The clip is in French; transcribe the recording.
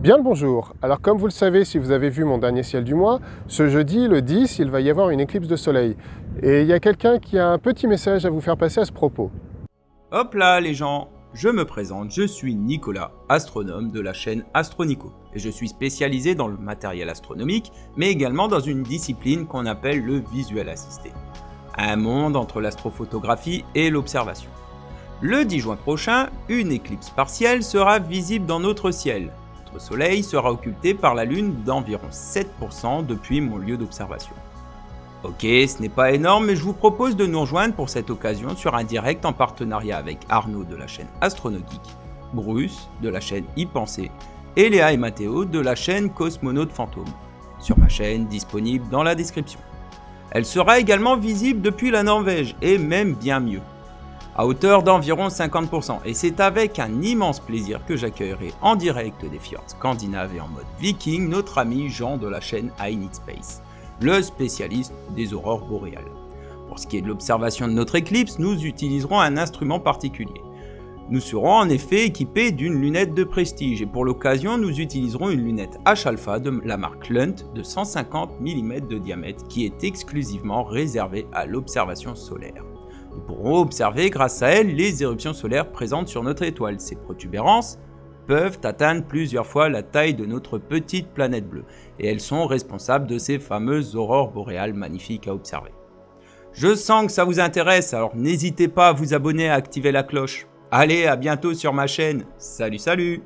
Bien le bonjour. Alors comme vous le savez, si vous avez vu mon dernier ciel du mois, ce jeudi, le 10, il va y avoir une éclipse de soleil. Et il y a quelqu'un qui a un petit message à vous faire passer à ce propos. Hop là les gens, je me présente, je suis Nicolas, astronome de la chaîne Astronico. Et je suis spécialisé dans le matériel astronomique, mais également dans une discipline qu'on appelle le visuel assisté. Un monde entre l'astrophotographie et l'observation. Le 10 juin prochain, une éclipse partielle sera visible dans notre ciel, soleil sera occulté par la lune d'environ 7% depuis mon lieu d'observation. Ok, ce n'est pas énorme, mais je vous propose de nous rejoindre pour cette occasion sur un direct en partenariat avec Arnaud de la chaîne Astronogeek, Bruce de la chaîne y penser et Léa et Mathéo de la chaîne Cosmonaute Fantôme, sur ma chaîne disponible dans la description. Elle sera également visible depuis la Norvège, et même bien mieux à hauteur d'environ 50%, et c'est avec un immense plaisir que j'accueillerai en direct des fjords scandinaves et en mode viking notre ami Jean de la chaîne I Space, le spécialiste des aurores boréales. Pour ce qui est de l'observation de notre éclipse, nous utiliserons un instrument particulier. Nous serons en effet équipés d'une lunette de prestige et pour l'occasion nous utiliserons une lunette H-alpha de la marque Lunt de 150 mm de diamètre qui est exclusivement réservée à l'observation solaire. Nous pourrons observer grâce à elle les éruptions solaires présentes sur notre étoile. Ces protubérances peuvent atteindre plusieurs fois la taille de notre petite planète bleue, et elles sont responsables de ces fameuses aurores boréales magnifiques à observer. Je sens que ça vous intéresse, alors n'hésitez pas à vous abonner et à activer la cloche. Allez, à bientôt sur ma chaîne. Salut, salut